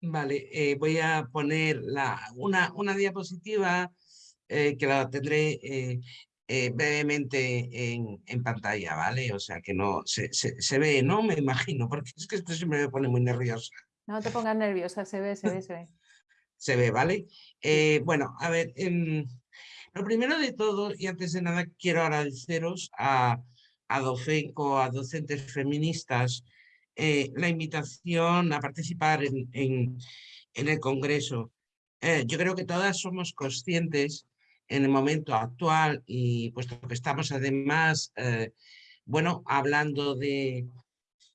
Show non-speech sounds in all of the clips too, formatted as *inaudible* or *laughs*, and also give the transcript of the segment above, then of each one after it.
Vale, eh, voy a poner la, una, una diapositiva eh, que la tendré eh, brevemente en, en, pantalla, ¿vale? O sea que no se, se, se, ve, ¿no? Me imagino, porque es que esto siempre me pone muy nerviosa. No te pongas nerviosa, se ve, se ve, se ve. *laughs* se ve, ¿vale? bueno, a ver, eh, lo primero de todo, y antes de nada quiero agradeceros a, a DOFENCO, a docentes feministas, eh, la invitación a participar en, en, el Congreso. Eh, yo creo que todas somos conscientes en el momento actual y puesto que estamos además, eh, bueno, hablando de,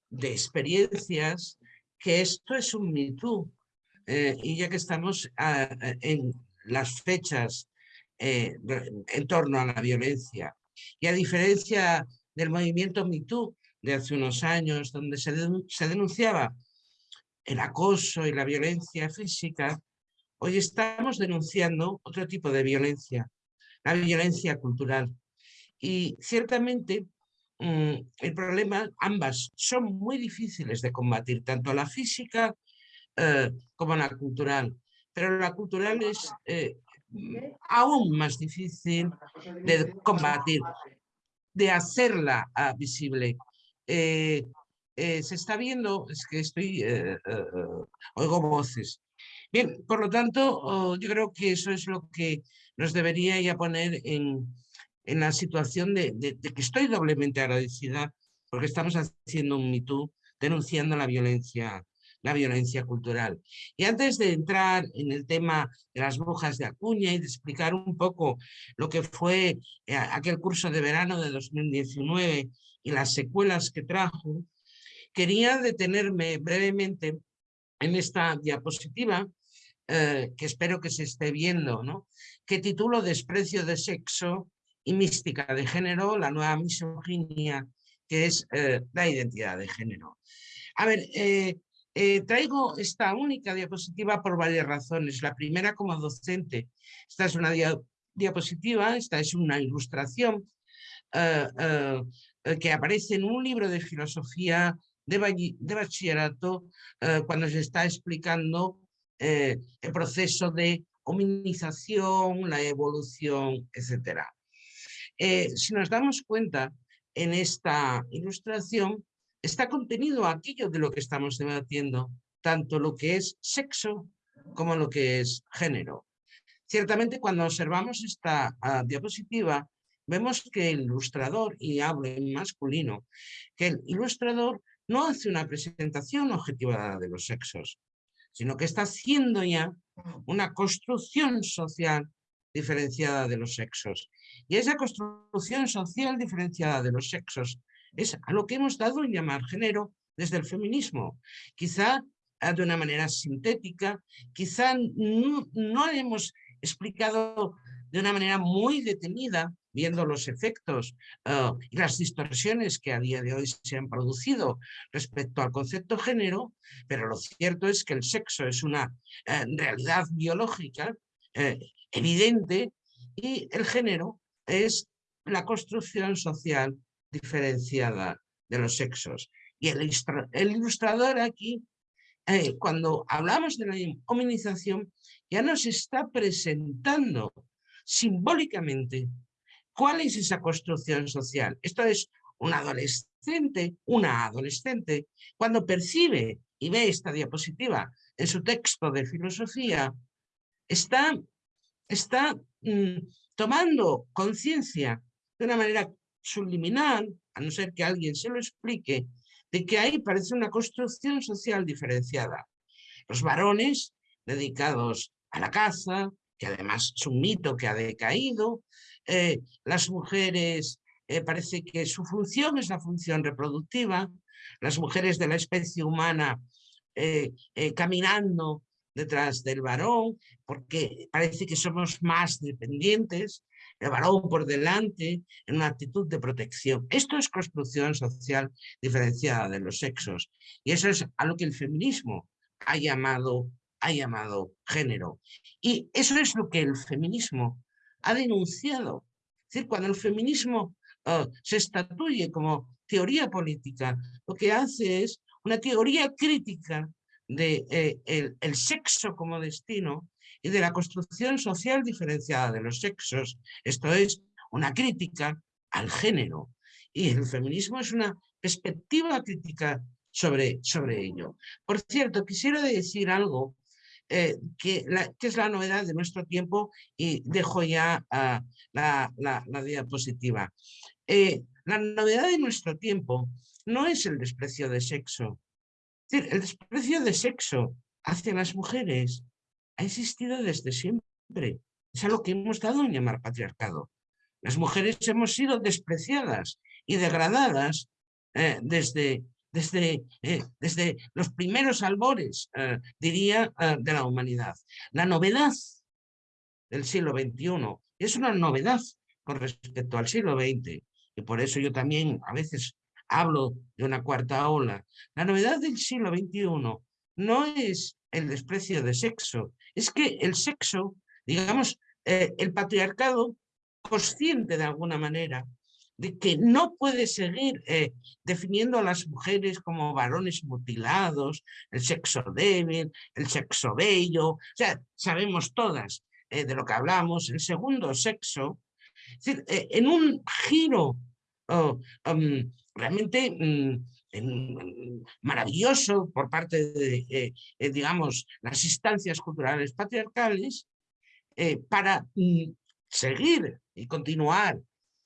de, experiencias, que esto es un Me Too. Y ya que estamos a, a, en las fechas en torno a la violencia, y a diferencia del movimiento Me Too de hace unos años, donde se, denunciaba el acoso y la violencia física, Hoy estamos denunciando otro tipo de violencia, la violencia cultural. Y ciertamente mmm, el problema, ambas son muy difíciles de combatir, tanto la física eh, como la cultural. Pero la cultural es eh, aún más difícil de combatir, de hacerla uh, visible. Eh, eh, se está viendo, es que estoy, eh, oigo voces, Bien, por lo tanto, oh, yo creo que eso es lo que nos debería ya poner en, en la situación de, de, que estoy doblemente agradecida porque estamos haciendo un MeToo denunciando la violencia, la violencia cultural. Y antes de entrar en el tema de las brujas de Acuña y de explicar un poco lo que fue aquel curso de verano de 2019 y las secuelas que trajo, quería detenerme brevemente en esta diapositiva eh, que espero que se esté viendo, ¿no? que titulo Desprecio de sexo y mística de género, la nueva misoginia, que es eh, la identidad de género. A ver, eh, traigo esta única diapositiva por varias razones. La primera como docente. Esta es una dia diapositiva, esta es una ilustración que aparece en un libro de filosofía de, bachillerato cuando se está explicando eh, el proceso de hominización, la evolución, etc. Eh, si nos damos cuenta, en esta ilustración está contenido aquello de lo que estamos debatiendo, tanto lo que es sexo como lo que es género. Ciertamente cuando observamos esta uh, diapositiva, vemos que el ilustrador, y hablo en masculino, que el ilustrador no hace una presentación objetivada de los sexos, sino que está haciendo ya una construcción social diferenciada de los sexos. Y esa construcción social diferenciada de los sexos es a lo que hemos dado en llamar género desde el feminismo. Quizá de una manera sintética, quizá no, no hemos explicado de una manera muy detenida viendo los efectos uh, y las distorsiones que a día de hoy se han producido respecto al concepto género, pero lo cierto es que el sexo es una uh, realidad biológica uh, evidente y el género es la construcción social diferenciada de los sexos. Y el, el ilustrador aquí, eh, cuando hablamos de la hominización, ya nos está presentando simbólicamente ¿Cuál es esa construcción social? Esto es un adolescente, una adolescente, cuando percibe y ve esta diapositiva en su texto de filosofía, está, está mm, tomando conciencia de una manera subliminal, a no ser que alguien se lo explique, de que ahí parece una construcción social diferenciada. Los varones dedicados a la caza, que además es un mito que ha decaído, eh, las mujeres eh, parece que su función es la función reproductiva, las mujeres de la especie humana eh, caminando detrás del varón, porque parece que somos más dependientes, el varón por delante, en una actitud de protección. Esto es construcción social diferenciada de los sexos, y eso es a lo que el feminismo ha llamado, ha llamado género. Y eso es lo que el feminismo ha denunciado. Es decir, cuando el feminismo uh, se estatuye como teoría política, lo que hace es una teoría crítica de eh, el, sexo como destino y de la construcción social diferenciada de los sexos. Esto es una crítica al género. Y el feminismo es una perspectiva crítica sobre, sobre ello. Por cierto, quisiera decir algo eh, que, es la novedad de nuestro tiempo y dejo ya ah, la, diapositiva. Eh, la novedad de nuestro tiempo no es el desprecio de sexo. el desprecio de sexo hacia las mujeres ha existido desde siempre. Es a lo que hemos dado en llamar patriarcado. Las mujeres hemos sido despreciadas y degradadas eh, desde, desde, eh, desde los primeros albores, eh, diría, de la humanidad. La novedad del siglo XXI es una novedad con respecto al siglo XX, y por eso yo también a veces hablo de una cuarta ola. La novedad del siglo XXI no es el desprecio de sexo, es que el sexo, digamos, el patriarcado consciente de alguna manera de que no puede seguir eh, definiendo a las mujeres como varones mutilados, el sexo débil, el sexo bello, o sea, sabemos todas eh, de lo que hablamos, el segundo sexo, eh, en un giro um, realmente mm, maravilloso por parte de, digamos, las instancias culturales patriarcales, para mm, seguir y continuar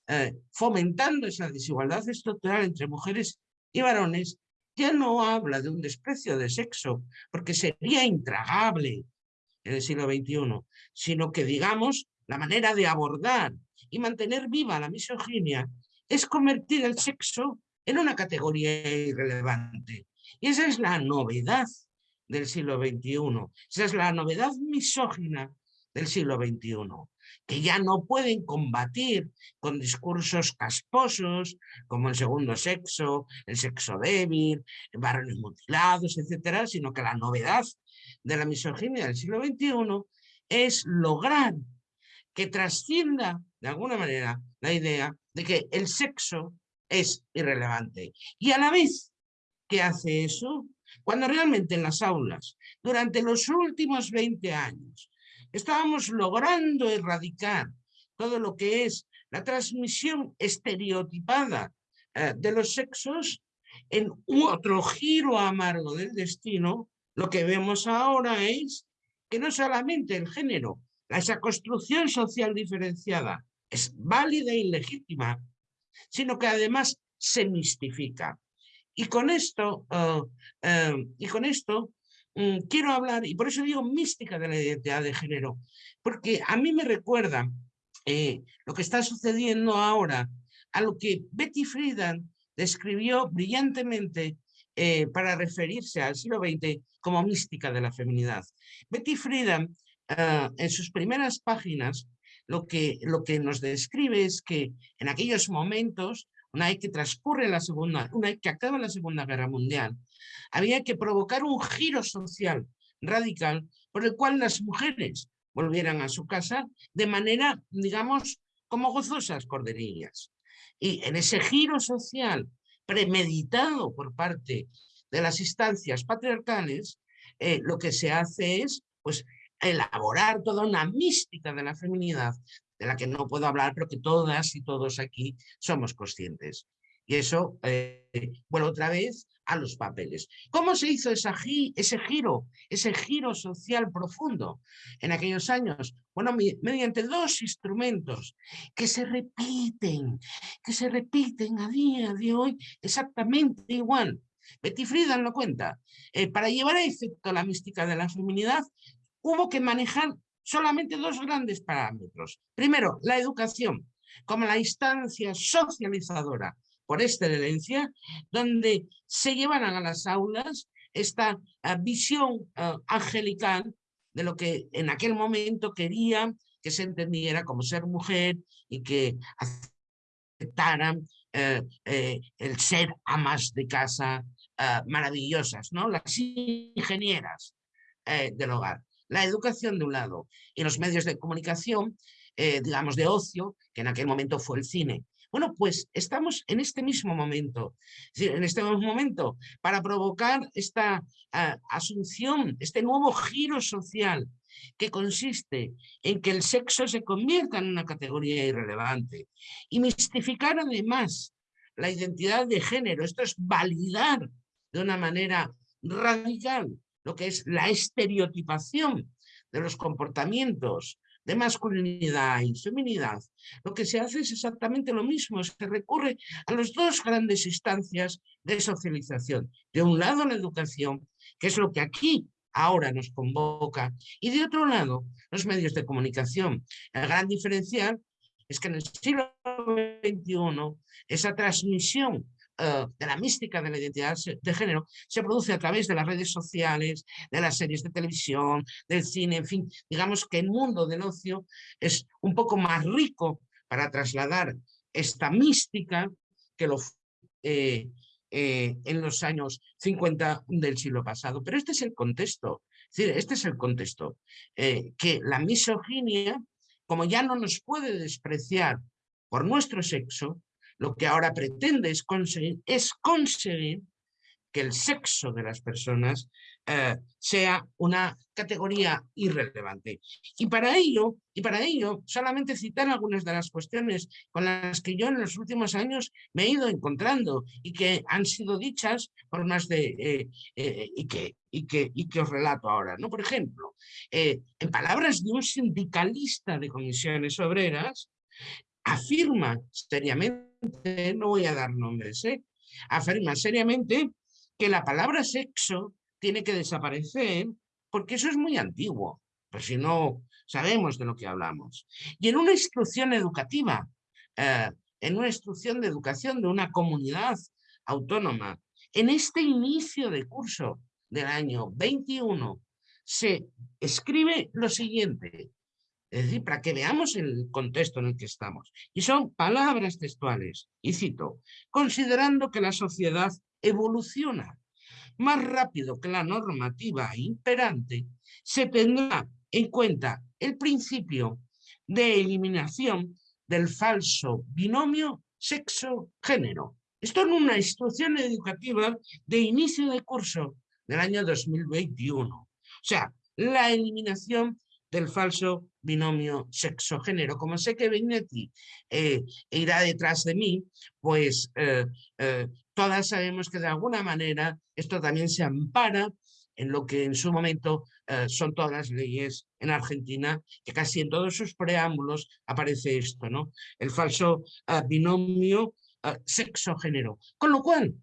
eh, fomentando esa desigualdad estructural entre mujeres y varones, ya no habla de un desprecio de sexo, porque sería intragable en el siglo XXI, sino que, digamos, la manera de abordar y mantener viva la misoginia es convertir el sexo en una categoría irrelevante. Y esa es la novedad del siglo XXI, esa es la novedad misógina del siglo XXI que ya no pueden combatir con discursos casposos, como el segundo sexo, el sexo débil, varones mutilados, etcétera, sino que la novedad de la misoginia del siglo XXI es lograr que trascienda de alguna manera la idea de que el sexo es irrelevante. Y a la vez que hace eso, cuando realmente en las aulas, durante los últimos 20 años, estábamos logrando erradicar todo lo que es la transmisión estereotipada eh, de los sexos en otro giro amargo del destino, lo que vemos ahora es que no solamente el género, esa construcción social diferenciada es válida y legítima, sino que además se mistifica. Y con esto, eh, eh, y con esto quiero hablar, y por eso digo mística de la identidad de género, porque a mí me recuerda eh, lo que está sucediendo ahora a lo que Betty Friedan describió brillantemente eh, para referirse al siglo XX como mística de la feminidad. Betty Friedan, ah, en sus primeras páginas, lo que, lo que nos describe es que en aquellos momentos una vez que transcurre la segunda, una vez que acaba la Segunda Guerra Mundial, había que provocar un giro social radical por el cual las mujeres volvieran a su casa de manera, digamos, como gozosas corderillas. Y en ese giro social premeditado por parte de las instancias patriarcales, eh, lo que se hace es pues, elaborar toda una mística de la feminidad de la que no puedo hablar, pero que todas y todos aquí somos conscientes. Y eso, eh, bueno, otra vez a los papeles. ¿Cómo se hizo ese giro, ese giro social profundo en aquellos años? Bueno, mediante dos instrumentos que se repiten, que se repiten a día de hoy exactamente igual. Betty Friedan lo cuenta. Eh, para llevar a efecto la mística de la feminidad, hubo que manejar solamente dos grandes parámetros. Primero, la educación, como la instancia socializadora por excelencia, donde se llevaran a las aulas esta eh, visión eh, angelical de lo que en aquel momento quería que se entendiera como ser mujer y que aceptaran eh, el ser amas de casa maravillosas, ¿no? las ingenieras del hogar la educación de un lado y los medios de comunicación, eh, digamos, de ocio, que en aquel momento fue el cine, Bueno, pues estamos en este mismo momento, en este mismo momento, para provocar esta ah, asunción, este nuevo giro social que consiste en que el sexo se convierta en una categoría irrelevante y mistificar además la identidad de género. Esto es validar de una manera radical lo que es la estereotipación de los comportamientos de masculinidad y feminidad, lo que se hace es exactamente lo mismo, se recurre a las dos grandes instancias de socialización. De un lado la educación, que es lo que aquí ahora nos convoca, y de otro lado los medios de comunicación. El gran diferencial es que en el siglo XXI esa transmisión eh, de la mística de la identidad de género se produce a través de las redes sociales, de las series de televisión, del cine, en fin, digamos que el mundo del ocio es un poco más rico para trasladar esta mística que lo eh, eh, en los años 50 del siglo pasado. Pero este es el contexto, es decir, este es el contexto, que la misoginia, como ya no nos puede despreciar por nuestro sexo, lo que ahora pretende es conseguir, es conseguir que el sexo de las personas eh, sea una categoría irrelevante. Y para ello, y para ello, solamente citar algunas de las cuestiones con las que yo en los últimos años me he ido encontrando y que han sido dichas por más de, eh, eh, y, que, y, que, y que os relato ahora. ¿no? Por ejemplo, en palabras de un sindicalista de comisiones obreras, afirma seriamente no voy a dar nombres, ¿eh? afirma seriamente que la palabra sexo tiene que desaparecer porque eso es muy antiguo, pues si no sabemos de lo que hablamos. Y en una instrucción educativa, eh, en una instrucción de educación de una comunidad autónoma, en este inicio de curso del año 21, se escribe lo siguiente, es decir, para que veamos el contexto en el que estamos. Y son palabras textuales. Y cito, considerando que la sociedad evoluciona más rápido que la normativa imperante, se tendrá en cuenta el principio de eliminación del falso binomio sexo-género. Esto en una instrucción educativa de inicio de curso del año 2021. O sea, la eliminación del falso binomio sexo-género. Como sé que Benetti eh, irá detrás de mí, pues eh, eh, todas sabemos que de alguna manera esto también se ampara en lo que en su momento son todas las leyes en Argentina, que casi en todos sus preámbulos aparece esto, ¿no? El falso binomio sexo-género. Con lo cual,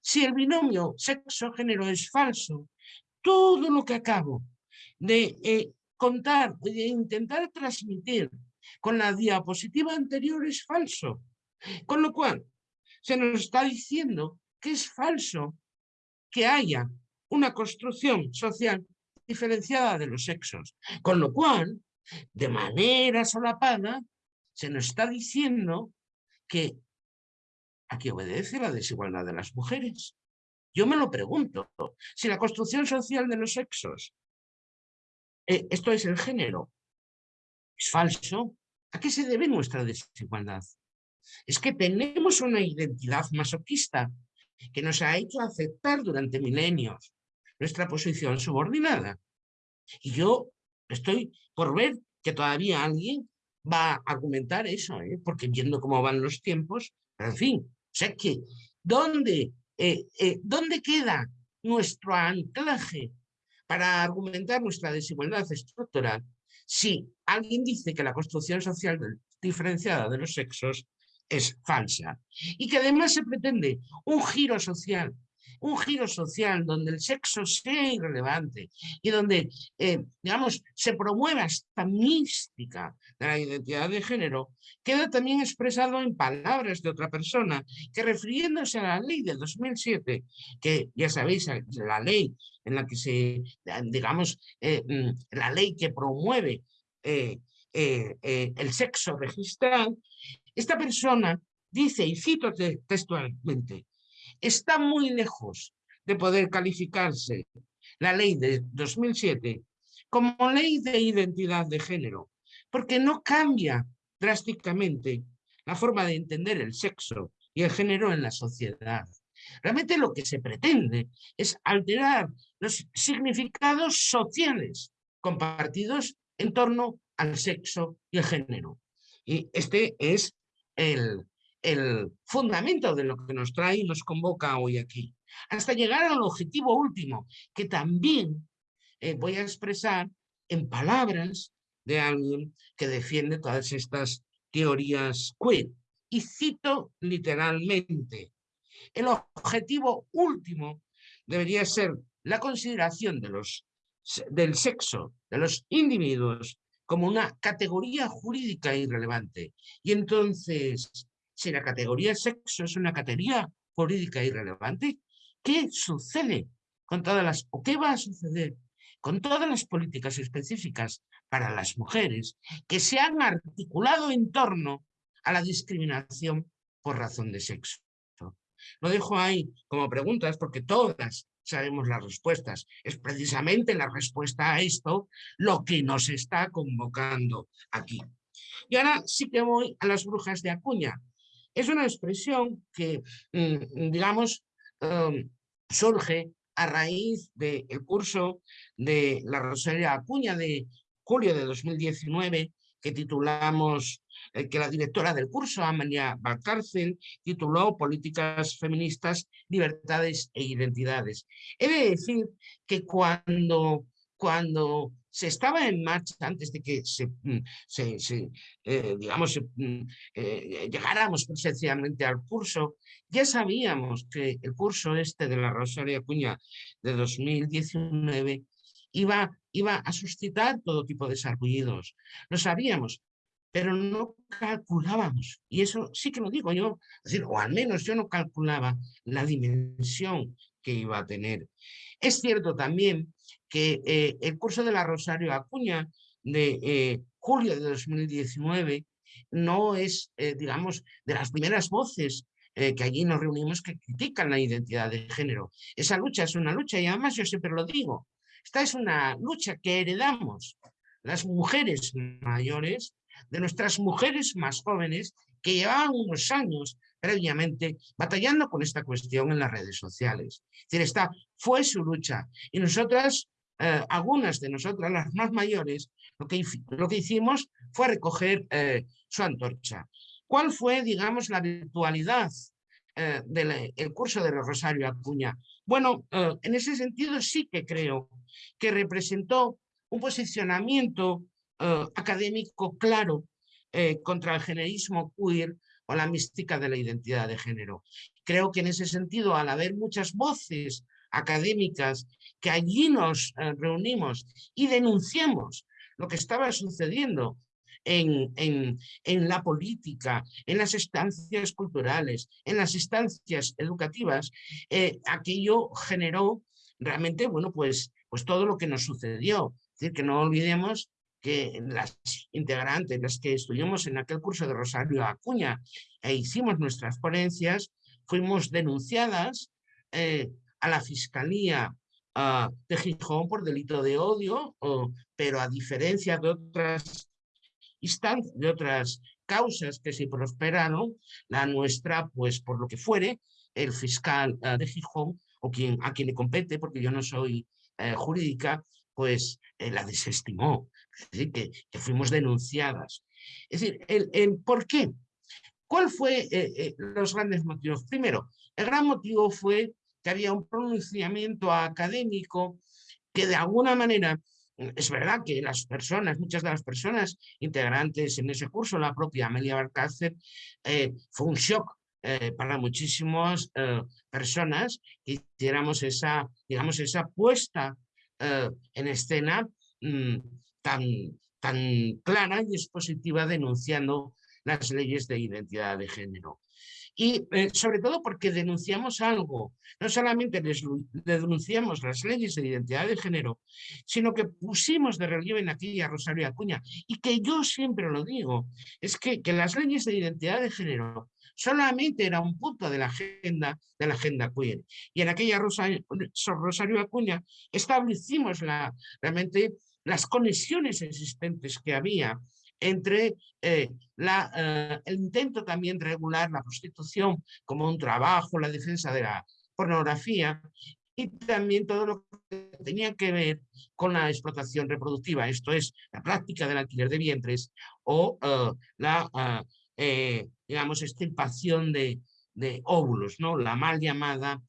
si el binomio sexo-género es falso, todo lo que acabo de contar, de intentar transmitir con la diapositiva anterior es falso. Con lo cual, se nos está diciendo que es falso que haya una construcción social diferenciada de los sexos. Con lo cual, de manera solapada, se nos está diciendo que aquí obedece la desigualdad de las mujeres. Yo me lo pregunto, si la construcción social de los sexos eh, esto es el género. Es falso. ¿A qué se debe nuestra desigualdad? Es que tenemos una identidad masoquista que nos ha hecho aceptar durante milenios nuestra posición subordinada. Y yo estoy por ver que todavía alguien va a argumentar eso, ¿eh? porque viendo cómo van los tiempos, en fin, o sea que, ¿dónde, eh, ¿dónde queda nuestro anclaje para argumentar nuestra desigualdad estructural, si alguien dice que la construcción social diferenciada de los sexos es falsa y que además se pretende un giro social un giro social donde el sexo sea irrelevante y donde, eh, digamos, se promueva esta mística de la identidad de género, queda también expresado en palabras de otra persona que refiriéndose a la ley de 2007, que ya sabéis, la ley en la que se, digamos, eh, mm, la ley que promueve eh, el sexo registrado, esta persona dice, y cito textualmente, está muy lejos de poder calificarse la ley de 2007 como ley de identidad de género, porque no cambia drásticamente la forma de entender el sexo y el género en la sociedad. Realmente lo que se pretende es alterar los significados sociales compartidos en torno al sexo y el género. Y este es el, el fundamento de lo que nos trae y nos convoca hoy aquí. Hasta llegar al objetivo último, que también eh, voy a expresar en palabras de alguien que defiende todas estas teorías queer. Y cito literalmente, el objetivo último debería ser la consideración del sexo de los individuos como una categoría jurídica irrelevante. Y entonces, si la categoría sexo es una categoría jurídica irrelevante, ¿qué sucede con todas las, o qué va a suceder con todas las políticas específicas para las mujeres que se han articulado en torno a la discriminación por razón de sexo? Lo dejo ahí como preguntas porque todas sabemos las respuestas. Es precisamente la respuesta a esto lo que nos está convocando aquí. Y ahora sí que voy a las brujas de Acuña. Es una expresión que, mm, digamos, um, surge a raíz del curso de la Rosalía Acuña de julio de 2019 que titulamos eh, que la directora del curso, Amalia Valcárcel, tituló Políticas Feministas, Libertades e Identidades. He de decir que cuando, cuando se estaba en marcha antes de que se, mm, eh, digamos, mm, eh, llegáramos presencialmente al curso, ya sabíamos que el curso este de la Rosaria Cuña de 2019 iba, iba a suscitar todo tipo de sarpullidos. Lo sabíamos, pero no calculábamos, y eso sí que lo digo yo, decir, o al menos yo no calculaba la dimensión que iba a tener. Es cierto también que eh, el curso de la Rosario Acuña de eh, julio de 2019 no es, eh, digamos, de las primeras voces que allí nos reunimos que critican la identidad de género. Esa lucha es una lucha y además yo siempre lo digo, esta es una lucha que heredamos las mujeres mayores de nuestras mujeres más jóvenes que llevaban unos años previamente batallando con esta cuestión en las redes sociales. Es esta fue su lucha y nosotras, eh, algunas de nosotras, las más mayores, lo que, lo que hicimos fue recoger eh, su antorcha. ¿Cuál fue, digamos, la virtualidad eh, del curso de Rosario Acuña? Bueno, en ese sentido sí que creo que representó un posicionamiento académico claro contra el generismo queer o la mística de la identidad de género. Creo que en ese sentido, al haber muchas voces académicas que allí nos eh, reunimos y denunciamos lo que estaba sucediendo en, en, en, la política, en las estancias culturales, en las estancias educativas, aquello generó realmente, bueno, pues, pues todo lo que nos sucedió. Es decir, que no olvidemos que las integrantes, las que estuvimos en aquel curso de Rosario Acuña e hicimos nuestras ponencias, fuimos denunciadas eh, a la Fiscalía uh, de Gijón por delito de odio, pero a diferencia de otras de otras causas que se prosperaron, la nuestra, pues por lo que fuere, el fiscal uh, de Gijón, o quien, a quien le compete, porque yo no soy uh, jurídica, pues eh, la desestimó es decir, que, fuimos denunciadas. Es decir, el, ¿por qué? ¿Cuál fue eh, eh, los grandes motivos? Primero, el gran motivo fue que había un pronunciamiento académico que de alguna manera, es verdad que las personas, muchas de las personas integrantes en ese curso, la propia Amelia Barcácer, eh, fue un shock para muchísimas personas que hiciéramos esa, digamos, esa puesta en escena mm, tan, tan clara y expositiva denunciando las leyes de identidad de género. Y eh, sobre todo porque denunciamos algo, no solamente les, denunciamos las leyes de identidad de género, sino que pusimos de relieve en aquella Rosario Acuña, y que yo siempre lo digo, es que, que las leyes de identidad de género solamente era un punto de la agenda, de la agenda queer. Y en aquella Rosario, Rosario Acuña establecimos la, realmente las conexiones existentes que había entre eh, la, eh, el intento también de regular la prostitución como un trabajo, la defensa de la pornografía y también todo lo que tenía que ver con la explotación reproductiva, esto es, la práctica del alquiler de vientres o eh, la, digamos, extirpación de, de óvulos, ¿no? la mal llamada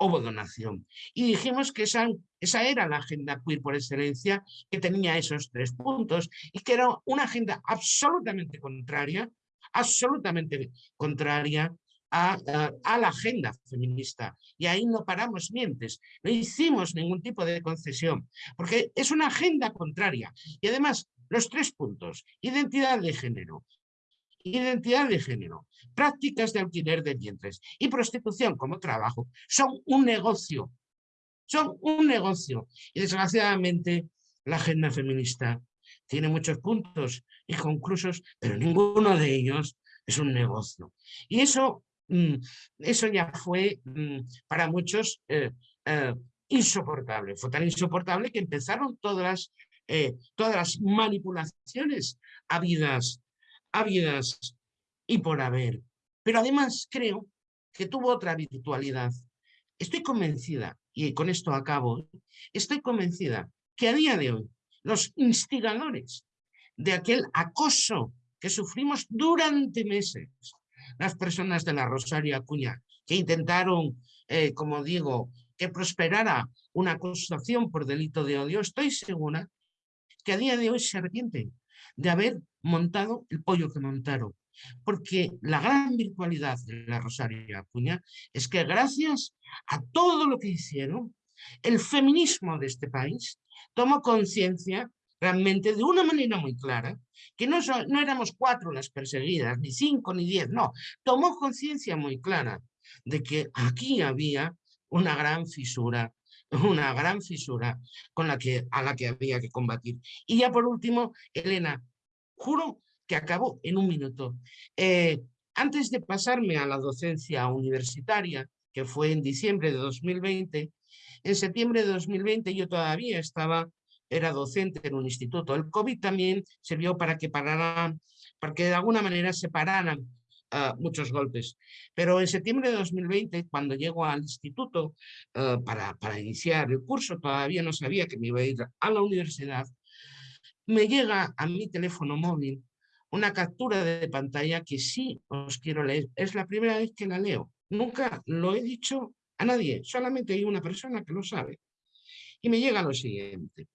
ovodonación. Y dijimos que esa, esa era la agenda queer por excelencia, que tenía esos tres puntos y que era una agenda absolutamente contraria, absolutamente contraria a, a, la agenda feminista. Y ahí no paramos mientes, no hicimos ningún tipo de concesión, porque es una agenda contraria. Y además, los tres puntos, identidad de género, identidad de género, prácticas de alquiler de vientres y prostitución como trabajo son un negocio, son un negocio. Y desgraciadamente la agenda feminista tiene muchos puntos y conclusos, pero ninguno de ellos es un negocio. Y eso, mm, eso ya fue mm, para muchos eh, eh, insoportable. Fue tan insoportable que empezaron todas eh, todas las manipulaciones habidas habidas y por haber. Pero además creo que tuvo otra virtualidad. Estoy convencida, y con esto acabo, estoy convencida que a día de hoy los instigadores de aquel acoso que sufrimos durante meses, las personas de la Rosario Acuña, que intentaron, eh, como digo, que prosperara una acusación por delito de odio, estoy segura que a día de hoy se arrepienten de haber montado el pollo que montaron. Porque la gran virtualidad de la Rosario Acuña es que gracias a todo lo que hicieron, el feminismo de este país tomó conciencia realmente de una manera muy clara, que no, no éramos cuatro las perseguidas, ni cinco, ni diez, no, tomó conciencia muy clara de que aquí había una gran fisura, una gran fisura con la que, a la que había que combatir. Y ya por último, Elena, Juro que acabó en un minuto. Eh, antes de pasarme a la docencia universitaria, que fue en diciembre de 2020, en septiembre de 2020 yo todavía estaba, era docente en un instituto. El COVID también sirvió para que pararan, para que de alguna manera se ah, muchos golpes. Pero en septiembre de 2020, cuando llego al instituto ah, para, para iniciar el curso, todavía no sabía que me iba a ir a la universidad, me llega a mi teléfono móvil una captura de pantalla que sí os quiero leer. Es la primera vez que la leo. Nunca lo he dicho a nadie, solamente hay una persona que lo sabe. Y me llega lo siguiente.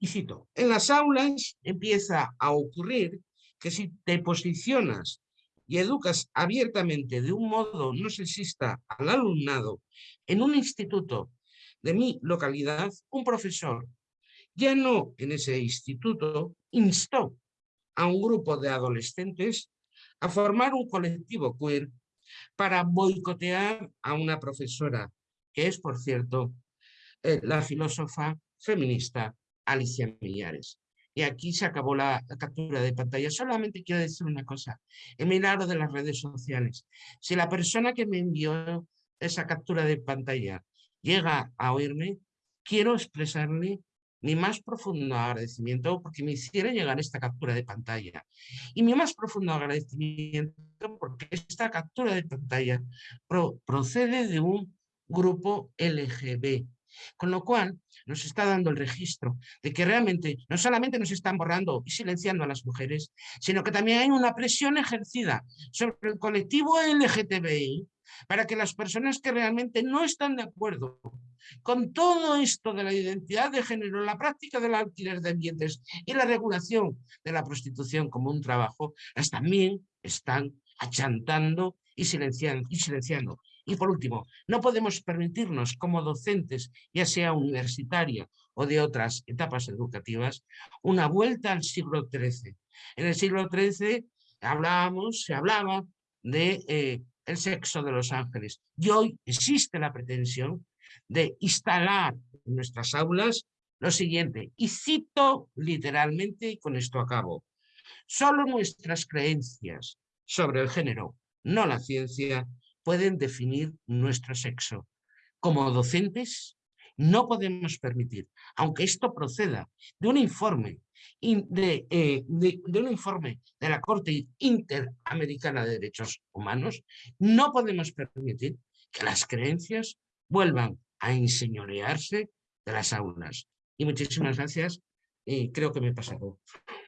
Y cito, en las aulas empieza a ocurrir que si te posicionas y educas abiertamente de un modo no sexista al alumnado en un instituto de mi localidad, un profesor ya no en ese instituto, instó a un grupo de adolescentes a formar un colectivo queer para boicotear a una profesora, que es, por cierto, eh, la filósofa feminista Alicia Millares. Y aquí se acabó la, captura de pantalla. Solamente quiero decir una cosa, el milagro de las redes sociales. Si la persona que me envió esa captura de pantalla llega a oírme, quiero expresarle mi más profundo agradecimiento porque me hiciera llegar esta captura de pantalla. Y mi más profundo agradecimiento porque esta captura de pantalla procede de un grupo LGB, con lo cual nos está dando el registro de que realmente no solamente nos están borrando y silenciando a las mujeres, sino que también hay una presión ejercida sobre el colectivo LGTBI para que las personas que realmente no están de acuerdo con todo esto de la identidad de género, la práctica del alquiler de ambientes y la regulación de la prostitución como un trabajo, las también están achantando y silenciando, y silenciando. Y por último, no podemos permitirnos como docentes, ya sea universitaria o de otras etapas educativas, una vuelta al siglo XIII. En el siglo XIII hablábamos, se hablaba de eh, el sexo de los ángeles. Y hoy existe la pretensión de instalar en nuestras aulas lo siguiente, y cito literalmente, y con esto acabo, solo nuestras creencias sobre el género, no la ciencia, pueden definir nuestro sexo. Como docentes no podemos permitir, aunque esto proceda de un informe de, eh, de, un informe de la Corte Interamericana de Derechos Humanos, no podemos permitir que las creencias vuelvan a enseñorearse de las aulas. Y muchísimas gracias y creo que me he pasado.